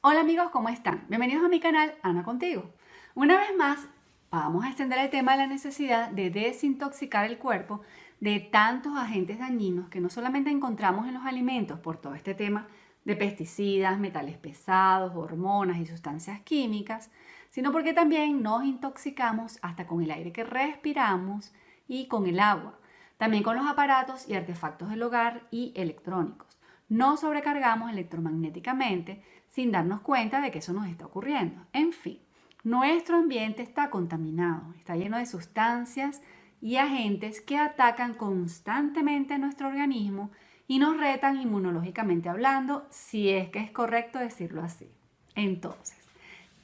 Hola amigos, ¿cómo están? Bienvenidos a mi canal Ana Contigo. Una vez más, vamos a extender el tema de la necesidad de desintoxicar el cuerpo de tantos agentes dañinos que no solamente encontramos en los alimentos por todo este tema de pesticidas, metales pesados, hormonas y sustancias químicas, sino porque también nos intoxicamos hasta con el aire que respiramos y con el agua, también con los aparatos y artefactos del hogar y electrónicos. No sobrecargamos electromagnéticamente sin darnos cuenta de que eso nos está ocurriendo. En fin, nuestro ambiente está contaminado, está lleno de sustancias y agentes que atacan constantemente nuestro organismo y nos retan inmunológicamente hablando, si es que es correcto decirlo así. Entonces,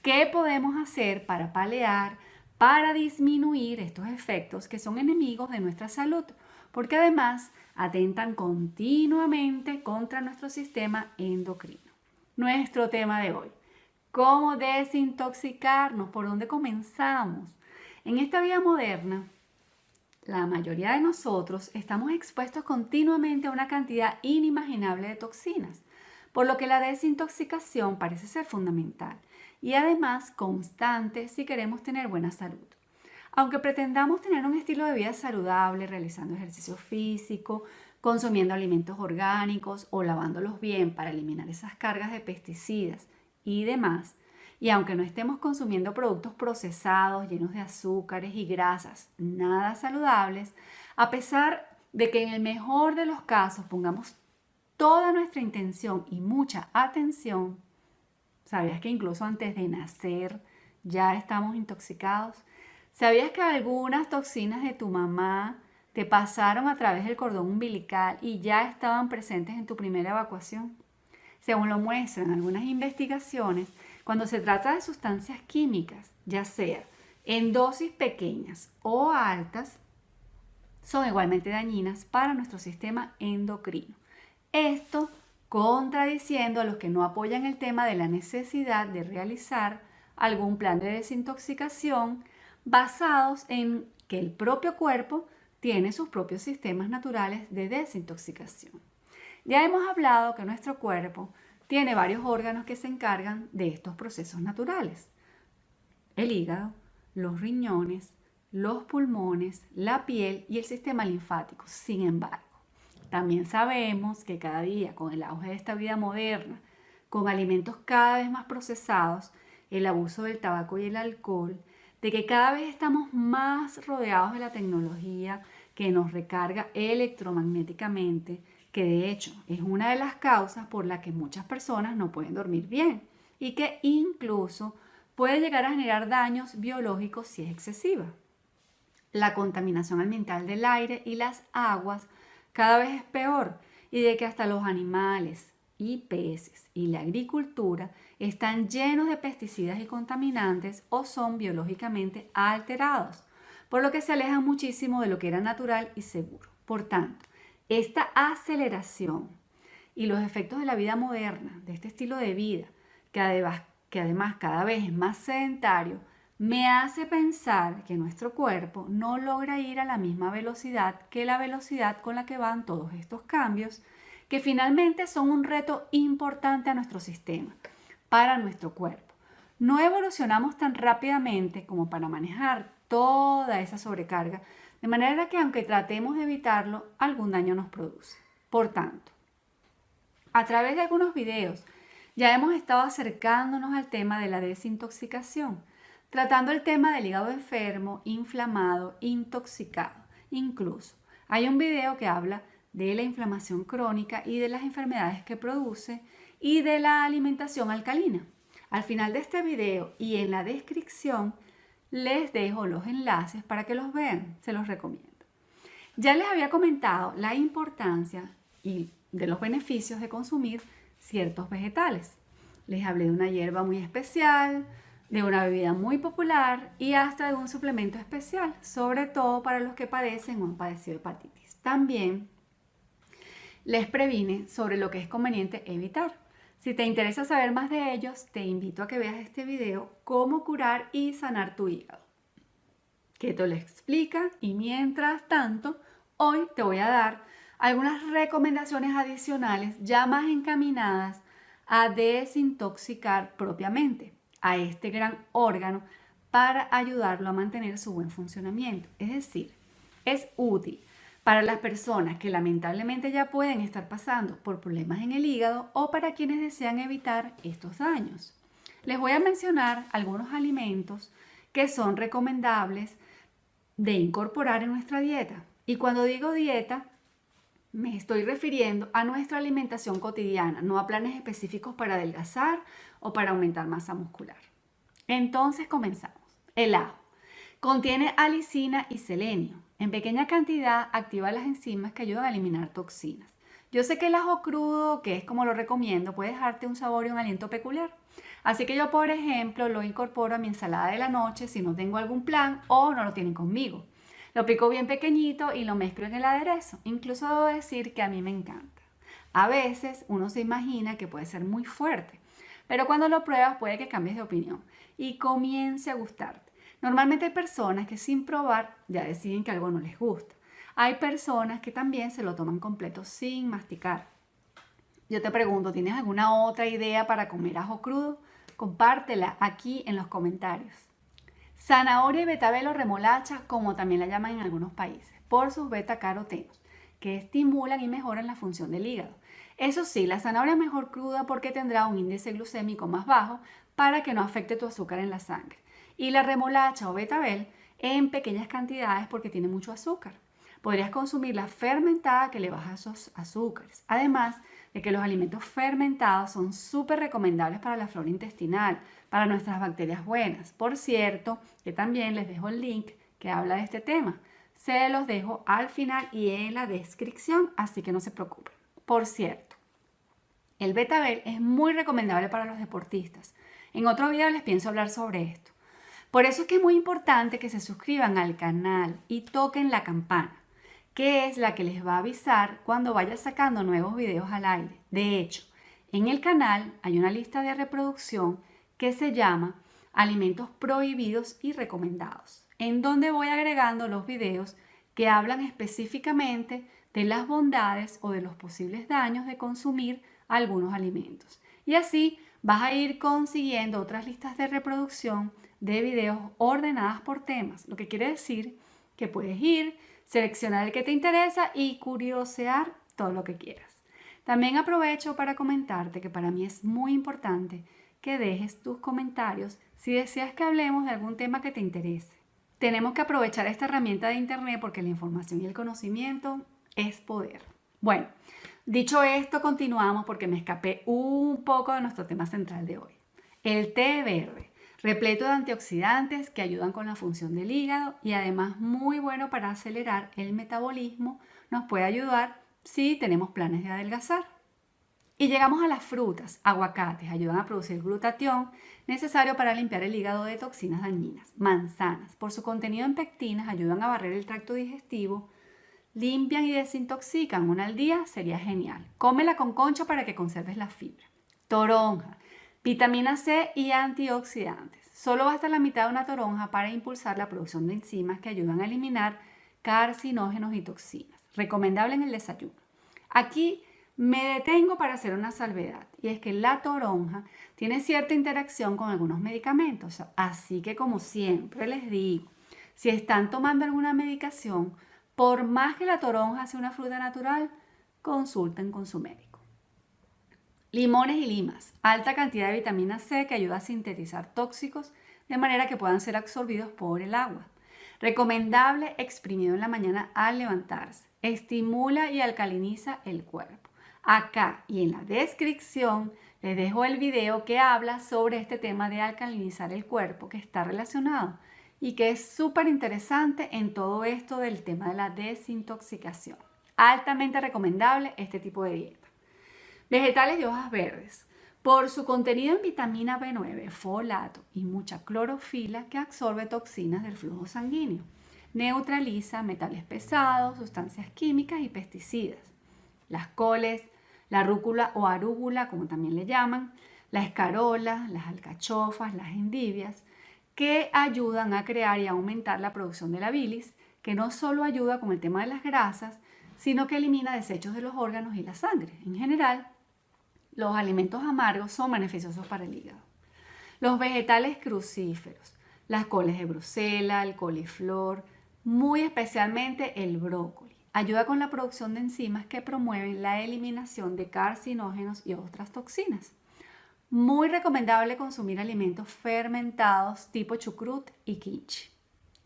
¿qué podemos hacer para palear, para disminuir estos efectos que son enemigos de nuestra salud? Porque además atentan continuamente contra nuestro sistema endocrino nuestro tema de hoy. ¿Cómo desintoxicarnos? ¿Por dónde comenzamos? En esta vida moderna, la mayoría de nosotros estamos expuestos continuamente a una cantidad inimaginable de toxinas, por lo que la desintoxicación parece ser fundamental y además constante si queremos tener buena salud. Aunque pretendamos tener un estilo de vida saludable, realizando ejercicio físico, consumiendo alimentos orgánicos o lavándolos bien para eliminar esas cargas de pesticidas y demás. Y aunque no estemos consumiendo productos procesados llenos de azúcares y grasas nada saludables, a pesar de que en el mejor de los casos pongamos toda nuestra intención y mucha atención, ¿sabías que incluso antes de nacer ya estamos intoxicados? ¿Sabías que algunas toxinas de tu mamá te pasaron a través del cordón umbilical y ya estaban presentes en tu primera evacuación. Según lo muestran algunas investigaciones, cuando se trata de sustancias químicas, ya sea en dosis pequeñas o altas, son igualmente dañinas para nuestro sistema endocrino. Esto contradiciendo a los que no apoyan el tema de la necesidad de realizar algún plan de desintoxicación basados en que el propio cuerpo tiene sus propios sistemas naturales de desintoxicación. Ya hemos hablado que nuestro cuerpo tiene varios órganos que se encargan de estos procesos naturales. El hígado, los riñones, los pulmones, la piel y el sistema linfático. Sin embargo, también sabemos que cada día con el auge de esta vida moderna, con alimentos cada vez más procesados, el abuso del tabaco y el alcohol, de que cada vez estamos más rodeados de la tecnología que nos recarga electromagnéticamente, que de hecho es una de las causas por la que muchas personas no pueden dormir bien y que incluso puede llegar a generar daños biológicos si es excesiva. La contaminación ambiental del aire y las aguas cada vez es peor y de que hasta los animales, y peces y la agricultura están llenos de pesticidas y contaminantes o son biológicamente alterados, por lo que se alejan muchísimo de lo que era natural y seguro. Por tanto, esta aceleración y los efectos de la vida moderna, de este estilo de vida, que además, que además cada vez es más sedentario, me hace pensar que nuestro cuerpo no logra ir a la misma velocidad que la velocidad con la que van todos estos cambios que finalmente son un reto importante a nuestro sistema, para nuestro cuerpo. No evolucionamos tan rápidamente como para manejar toda esa sobrecarga, de manera que aunque tratemos de evitarlo, algún daño nos produce. Por tanto, a través de algunos videos ya hemos estado acercándonos al tema de la desintoxicación, tratando el tema del hígado enfermo, inflamado, intoxicado. Incluso hay un video que habla de la inflamación crónica y de las enfermedades que produce y de la alimentación alcalina. Al final de este video y en la descripción les dejo los enlaces para que los vean, se los recomiendo. Ya les había comentado la importancia y de los beneficios de consumir ciertos vegetales. Les hablé de una hierba muy especial, de una bebida muy popular y hasta de un suplemento especial, sobre todo para los que padecen o han padecido hepatitis. También les previne sobre lo que es conveniente evitar. Si te interesa saber más de ellos, te invito a que veas este video Cómo curar y sanar tu hígado, que te lo explica y mientras tanto, hoy te voy a dar algunas recomendaciones adicionales ya más encaminadas a desintoxicar propiamente a este gran órgano para ayudarlo a mantener su buen funcionamiento. Es decir, es útil para las personas que lamentablemente ya pueden estar pasando por problemas en el hígado o para quienes desean evitar estos daños. Les voy a mencionar algunos alimentos que son recomendables de incorporar en nuestra dieta. Y cuando digo dieta, me estoy refiriendo a nuestra alimentación cotidiana, no a planes específicos para adelgazar o para aumentar masa muscular. Entonces comenzamos. El ajo contiene alicina y selenio. En pequeña cantidad activa las enzimas que ayudan a eliminar toxinas. Yo sé que el ajo crudo, que es como lo recomiendo, puede dejarte un sabor y un aliento peculiar. Así que yo, por ejemplo, lo incorporo a mi ensalada de la noche si no tengo algún plan o no lo tienen conmigo. Lo pico bien pequeñito y lo mezclo en el aderezo. Incluso debo decir que a mí me encanta. A veces uno se imagina que puede ser muy fuerte, pero cuando lo pruebas puede que cambies de opinión y comience a gustarte. Normalmente hay personas que sin probar ya deciden que algo no les gusta. Hay personas que también se lo toman completo sin masticar. Yo te pregunto, ¿tienes alguna otra idea para comer ajo crudo? Compártela aquí en los comentarios. Zanahoria y betabel o remolacha, como también la llaman en algunos países, por sus beta-carotenos, que estimulan y mejoran la función del hígado. Eso sí, la zanahoria es mejor cruda porque tendrá un índice glucémico más bajo para que no afecte tu azúcar en la sangre. Y la remolacha o betabel en pequeñas cantidades porque tiene mucho azúcar. Podrías consumirla fermentada que le baja esos azúcares. Además de que los alimentos fermentados son súper recomendables para la flora intestinal, para nuestras bacterias buenas. Por cierto, que también les dejo el link que habla de este tema. Se los dejo al final y en la descripción, así que no se preocupen. Por cierto, el betabel es muy recomendable para los deportistas. En otro video les pienso hablar sobre esto. Por eso es que es muy importante que se suscriban al canal y toquen la campana, que es la que les va a avisar cuando vaya sacando nuevos videos al aire. De hecho, en el canal hay una lista de reproducción que se llama Alimentos prohibidos y recomendados, en donde voy agregando los videos que hablan específicamente de las bondades o de los posibles daños de consumir algunos alimentos. Y así vas a ir consiguiendo otras listas de reproducción de videos ordenadas por temas, lo que quiere decir que puedes ir, seleccionar el que te interesa y curiosear todo lo que quieras. También aprovecho para comentarte que para mí es muy importante que dejes tus comentarios si deseas que hablemos de algún tema que te interese. Tenemos que aprovechar esta herramienta de Internet porque la información y el conocimiento es poder. Bueno, dicho esto, continuamos porque me escapé un poco de nuestro tema central de hoy. El té verde, repleto de antioxidantes que ayudan con la función del hígado y además muy bueno para acelerar el metabolismo, nos puede ayudar si tenemos planes de adelgazar. Y llegamos a las frutas. Aguacates ayudan a producir glutatión necesario para limpiar el hígado de toxinas dañinas. Manzanas, por su contenido en pectinas, ayudan a barrer el tracto digestivo. Limpian y desintoxican una al día, sería genial. Cómela con concha para que conserves la fibra. Toronja, vitamina C y antioxidantes. Solo basta la mitad de una toronja para impulsar la producción de enzimas que ayudan a eliminar carcinógenos y toxinas. Recomendable en el desayuno. Aquí me detengo para hacer una salvedad y es que la toronja tiene cierta interacción con algunos medicamentos, así que como siempre les digo, si están tomando alguna medicación, por más que la toronja sea una fruta natural, consulten con su médico. Limones y limas, alta cantidad de vitamina C que ayuda a sintetizar tóxicos de manera que puedan ser absorbidos por el agua. Recomendable exprimido en la mañana al levantarse. Estimula y alcaliniza el cuerpo. Acá y en la descripción les dejo el video que habla sobre este tema de alcalinizar el cuerpo que está relacionado y que es súper interesante en todo esto del tema de la desintoxicación. Altamente recomendable este tipo de dieta. Vegetales de hojas verdes. Por su contenido en vitamina B9, folato y mucha clorofila que absorbe toxinas del flujo sanguíneo. Neutraliza metales pesados, sustancias químicas y pesticidas. Las coles, la rúcula o arúgula, como también le llaman, la escarola, las alcachofas, las endivias, que ayudan a crear y aumentar la producción de la bilis, que no solo ayuda con el tema de las grasas, sino que elimina desechos de los órganos y la sangre. En general, Los alimentos amargos son beneficiosos para el hígado. Los vegetales crucíferos, las coles de Bruselas, el coliflor, muy especialmente el brócoli, ayuda con la producción de enzimas que promueven la eliminación de carcinógenos y otras toxinas. Muy recomendable consumir alimentos fermentados tipo chucrut y kimchi.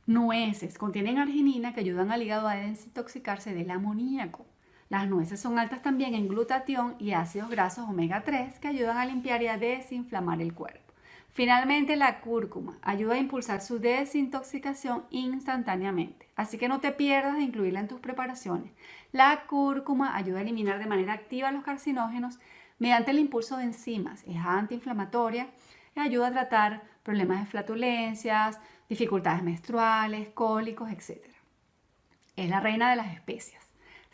Nueces contienen arginina que ayudan al hígado a desintoxicarse del amoníaco. Las nueces son altas también en glutatión y ácidos grasos omega 3 que ayudan a limpiar y a desinflamar el cuerpo. Finalmente, la cúrcuma ayuda a impulsar su desintoxicación instantáneamente, así que no te pierdas de incluirla en tus preparaciones. La cúrcuma ayuda a eliminar de manera activa los carcinógenos mediante el impulso de enzimas, es antiinflamatoria y ayuda a tratar problemas de flatulencias, dificultades menstruales, cólicos, etc. Es la reina de las especias.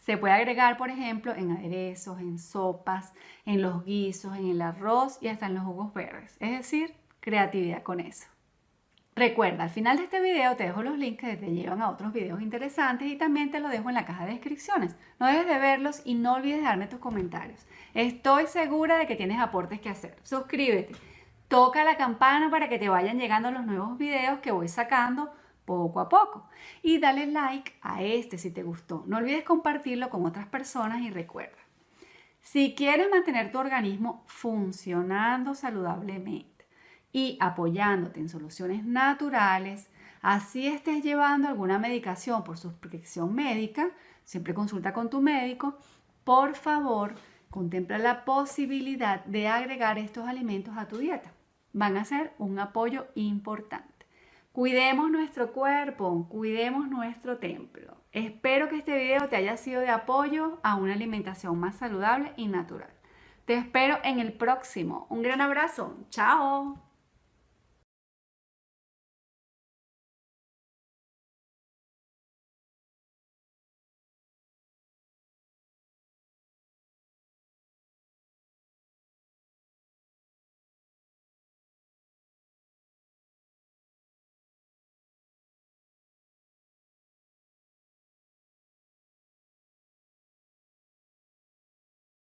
Se puede agregar, por ejemplo, en aderezos, en sopas, en los guisos, en el arroz y hasta en los jugos verdes. Es decir, creatividad con eso. Recuerda, al final de este video te dejo los links que te llevan a otros videos interesantes y también te lo dejo en la caja de descripciones. No dejes de verlos y no olvides darme tus comentarios. Estoy segura de que tienes aportes que hacer. Suscríbete toca la campana para que te vayan llegando los nuevos videos que voy sacando poco a poco. Y dale like a este si te gustó. No olvides compartirlo con otras personas y recuerda, si quieres mantener tu organismo funcionando saludablemente y apoyándote en soluciones naturales, así estés llevando alguna medicación por suscripción médica, siempre consulta con tu médico, por favor, contempla la posibilidad de agregar estos alimentos a tu dieta van a ser un apoyo importante. Cuidemos nuestro cuerpo, cuidemos nuestro templo. Espero que este video te haya sido de apoyo a una alimentación más saludable y natural. Te espero en el próximo. Un gran abrazo. Chao.